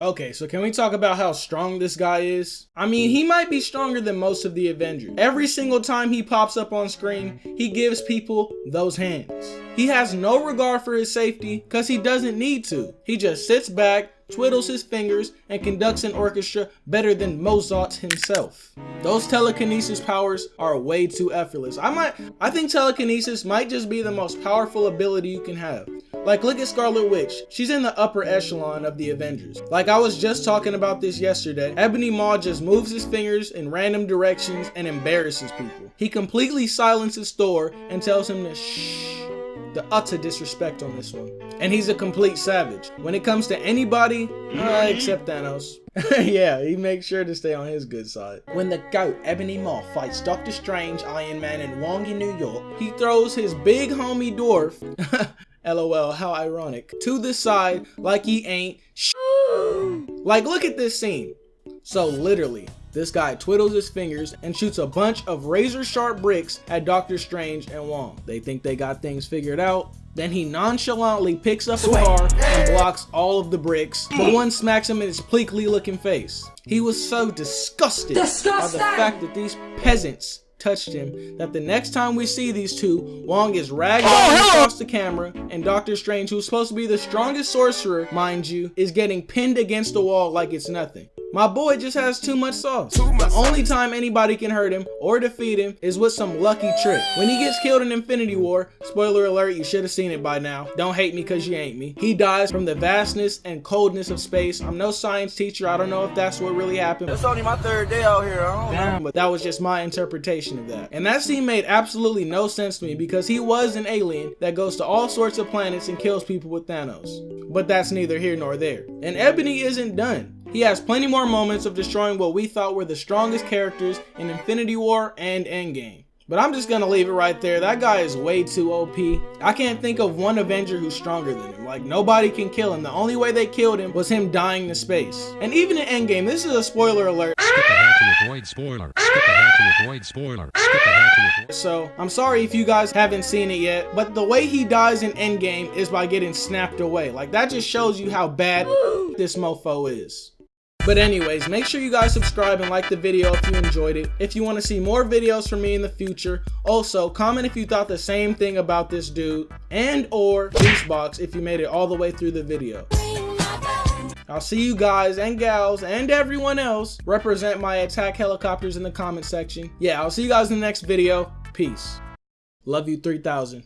Okay, so can we talk about how strong this guy is? I mean, hmm. he might be stronger than most of the Avengers. Every single time he pops up on screen, he gives people those hands. He has no regard for his safety because he doesn't need to. He just sits back, twiddles his fingers, and conducts an orchestra better than Mozart himself. Those telekinesis powers are way too effortless. I might, I think telekinesis might just be the most powerful ability you can have. Like look at Scarlet Witch, she's in the upper echelon of the Avengers. Like I was just talking about this yesterday, Ebony Maw just moves his fingers in random directions and embarrasses people. He completely silences Thor and tells him to shh the utter disrespect on this one. And he's a complete savage. When it comes to anybody, uh, except Thanos. yeah, he makes sure to stay on his good side. When the GOAT, Ebony Maw, fights Doctor Strange, Iron Man, and Wong in New York, he throws his big homie dwarf, lol, how ironic, to the side like he ain't Like, look at this scene. So literally, this guy twiddles his fingers and shoots a bunch of razor sharp bricks at Doctor Strange and Wong. They think they got things figured out. Then he nonchalantly picks up a car and blocks all of the bricks, but one smacks him in his pleekly looking face. He was so disgusted Disgusting. by the fact that these peasants touched him that the next time we see these two, Wong is ragged oh, across the camera and Doctor Strange, who's supposed to be the strongest sorcerer, mind you, is getting pinned against the wall like it's nothing. My boy just has too much sauce. Too much the only time anybody can hurt him or defeat him is with some lucky trick. When he gets killed in Infinity War, spoiler alert, you should have seen it by now. Don't hate me cause you ain't me. He dies from the vastness and coldness of space. I'm no science teacher. I don't know if that's what really happened. It's only my third day out here. I don't Damn, but that was just my interpretation of that. And that scene made absolutely no sense to me because he was an alien that goes to all sorts of planets and kills people with Thanos. But that's neither here nor there. And Ebony isn't done. He has plenty more moments of destroying what we thought were the strongest characters in Infinity War and Endgame. But I'm just gonna leave it right there. That guy is way too OP. I can't think of one Avenger who's stronger than him. Like, nobody can kill him. The only way they killed him was him dying to space. And even in Endgame, this is a spoiler alert. Skip ahead to avoid spoiler. Skip ahead to avoid spoiler. Skip ahead to avoid. So, I'm sorry if you guys haven't seen it yet, but the way he dies in Endgame is by getting snapped away. Like, that just shows you how bad this mofo is. But anyways, make sure you guys subscribe and like the video if you enjoyed it. If you want to see more videos from me in the future. Also, comment if you thought the same thing about this dude and or Beastbox if you made it all the way through the video. I'll see you guys and gals and everyone else represent my attack helicopters in the comment section. Yeah, I'll see you guys in the next video. Peace. Love you 3000.